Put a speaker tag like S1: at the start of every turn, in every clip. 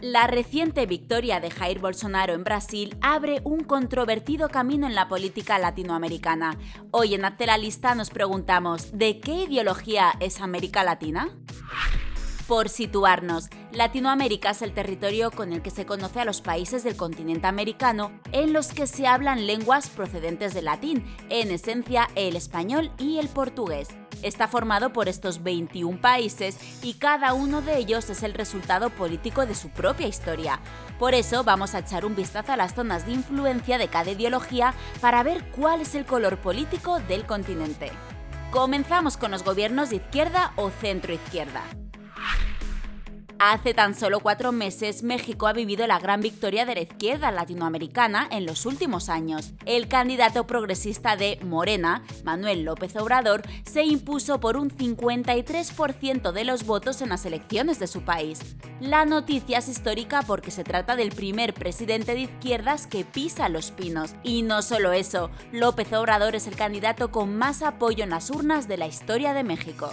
S1: La reciente victoria de Jair Bolsonaro en Brasil abre un controvertido camino en la política latinoamericana. Hoy en Hazte la Lista nos preguntamos, ¿de qué ideología es América Latina? Por situarnos, Latinoamérica es el territorio con el que se conoce a los países del continente americano en los que se hablan lenguas procedentes del latín, en esencia el español y el portugués. Está formado por estos 21 países y cada uno de ellos es el resultado político de su propia historia. Por eso vamos a echar un vistazo a las zonas de influencia de cada ideología para ver cuál es el color político del continente. Comenzamos con los gobiernos de izquierda o centro izquierda. Hace tan solo cuatro meses, México ha vivido la gran victoria de la izquierda latinoamericana en los últimos años. El candidato progresista de Morena, Manuel López Obrador, se impuso por un 53% de los votos en las elecciones de su país. La noticia es histórica porque se trata del primer presidente de izquierdas que pisa los pinos. Y no solo eso, López Obrador es el candidato con más apoyo en las urnas de la historia de México.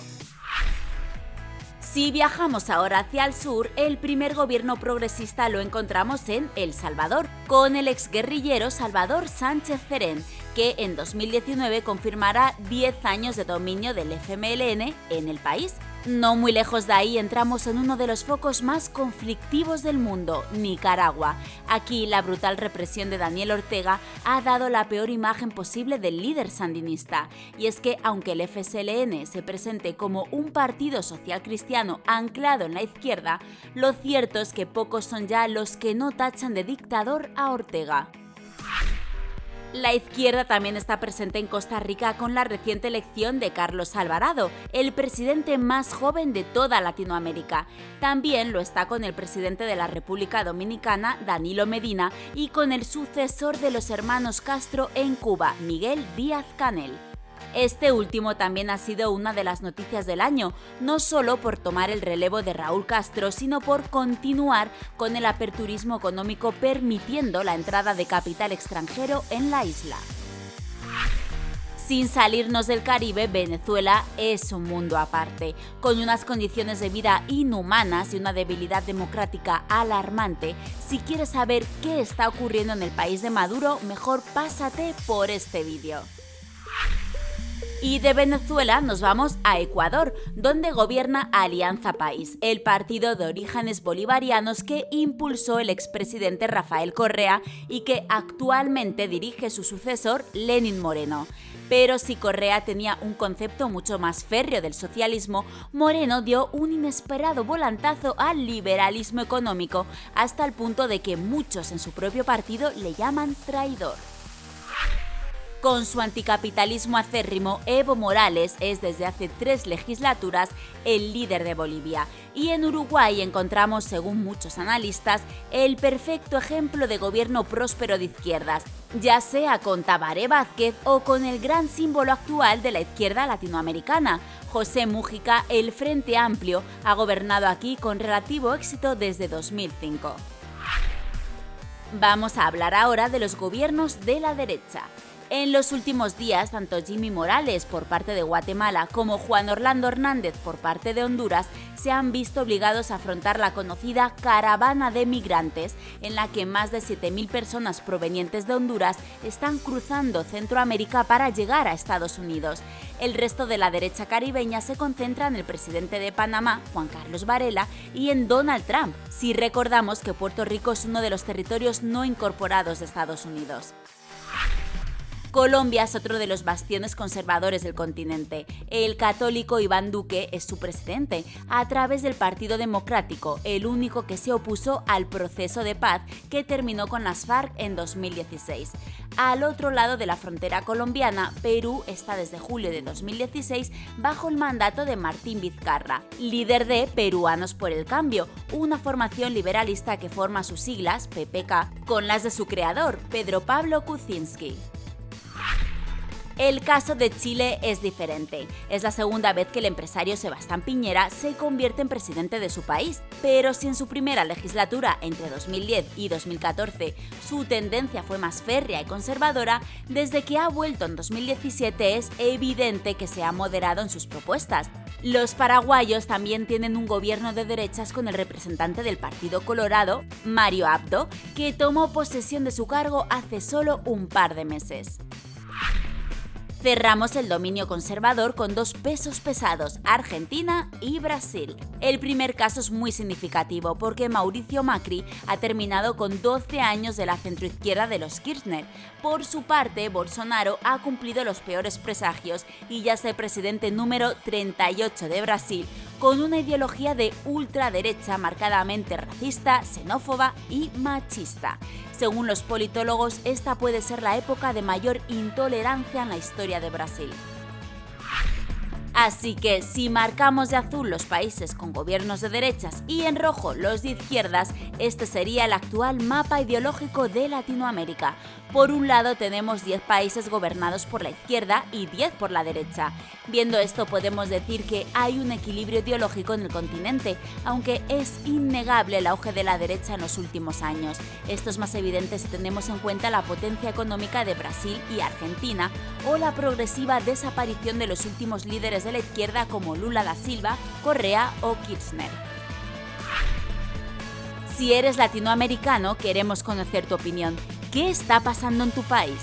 S1: Si viajamos ahora hacia el sur, el primer gobierno progresista lo encontramos en El Salvador, con el exguerrillero Salvador Sánchez Cerén, que en 2019 confirmará 10 años de dominio del FMLN en el país. No muy lejos de ahí entramos en uno de los focos más conflictivos del mundo, Nicaragua. Aquí la brutal represión de Daniel Ortega ha dado la peor imagen posible del líder sandinista. Y es que aunque el FSLN se presente como un partido social cristiano anclado en la izquierda, lo cierto es que pocos son ya los que no tachan de dictador a Ortega. La izquierda también está presente en Costa Rica con la reciente elección de Carlos Alvarado, el presidente más joven de toda Latinoamérica. También lo está con el presidente de la República Dominicana, Danilo Medina, y con el sucesor de los hermanos Castro en Cuba, Miguel Díaz Canel. Este último también ha sido una de las noticias del año, no solo por tomar el relevo de Raúl Castro, sino por continuar con el aperturismo económico permitiendo la entrada de capital extranjero en la isla. Sin salirnos del Caribe, Venezuela es un mundo aparte, con unas condiciones de vida inhumanas y una debilidad democrática alarmante. Si quieres saber qué está ocurriendo en el país de Maduro, mejor pásate por este vídeo. Y de Venezuela nos vamos a Ecuador, donde gobierna Alianza País, el partido de orígenes bolivarianos que impulsó el expresidente Rafael Correa y que actualmente dirige su sucesor Lenin Moreno. Pero si Correa tenía un concepto mucho más férreo del socialismo, Moreno dio un inesperado volantazo al liberalismo económico hasta el punto de que muchos en su propio partido le llaman traidor. Con su anticapitalismo acérrimo, Evo Morales es desde hace tres legislaturas el líder de Bolivia. Y en Uruguay encontramos, según muchos analistas, el perfecto ejemplo de gobierno próspero de izquierdas, ya sea con Tabaré Vázquez o con el gran símbolo actual de la izquierda latinoamericana, José Mújica, el Frente Amplio, ha gobernado aquí con relativo éxito desde 2005. Vamos a hablar ahora de los gobiernos de la derecha. En los últimos días, tanto Jimmy Morales por parte de Guatemala como Juan Orlando Hernández por parte de Honduras se han visto obligados a afrontar la conocida caravana de migrantes, en la que más de 7.000 personas provenientes de Honduras están cruzando Centroamérica para llegar a Estados Unidos. El resto de la derecha caribeña se concentra en el presidente de Panamá, Juan Carlos Varela, y en Donald Trump, si recordamos que Puerto Rico es uno de los territorios no incorporados de Estados Unidos. Colombia es otro de los bastiones conservadores del continente. El católico Iván Duque es su presidente, a través del Partido Democrático, el único que se opuso al proceso de paz que terminó con las FARC en 2016. Al otro lado de la frontera colombiana, Perú está desde julio de 2016 bajo el mandato de Martín Vizcarra, líder de Peruanos por el Cambio, una formación liberalista que forma sus siglas, PPK, con las de su creador, Pedro Pablo Kuczynski. El caso de Chile es diferente. Es la segunda vez que el empresario Sebastián Piñera se convierte en presidente de su país, pero si en su primera legislatura, entre 2010 y 2014, su tendencia fue más férrea y conservadora, desde que ha vuelto en 2017 es evidente que se ha moderado en sus propuestas. Los paraguayos también tienen un gobierno de derechas con el representante del Partido Colorado, Mario Abdo, que tomó posesión de su cargo hace solo un par de meses. Cerramos el dominio conservador con dos pesos pesados, Argentina y Brasil. El primer caso es muy significativo porque Mauricio Macri ha terminado con 12 años de la centroizquierda de los Kirchner. Por su parte, Bolsonaro ha cumplido los peores presagios y ya es el presidente número 38 de Brasil, con una ideología de ultraderecha marcadamente racista, xenófoba y machista. Según los politólogos, esta puede ser la época de mayor intolerancia en la historia de Brasil. Así que si marcamos de azul los países con gobiernos de derechas y en rojo los de izquierdas, este sería el actual mapa ideológico de Latinoamérica. Por un lado tenemos 10 países gobernados por la izquierda y 10 por la derecha. Viendo esto podemos decir que hay un equilibrio ideológico en el continente, aunque es innegable el auge de la derecha en los últimos años. Esto es más evidente si tenemos en cuenta la potencia económica de Brasil y Argentina o la progresiva desaparición de los últimos líderes de la izquierda como Lula da Silva, Correa o Kirchner. Si eres latinoamericano, queremos conocer tu opinión. ¿Qué está pasando en tu país?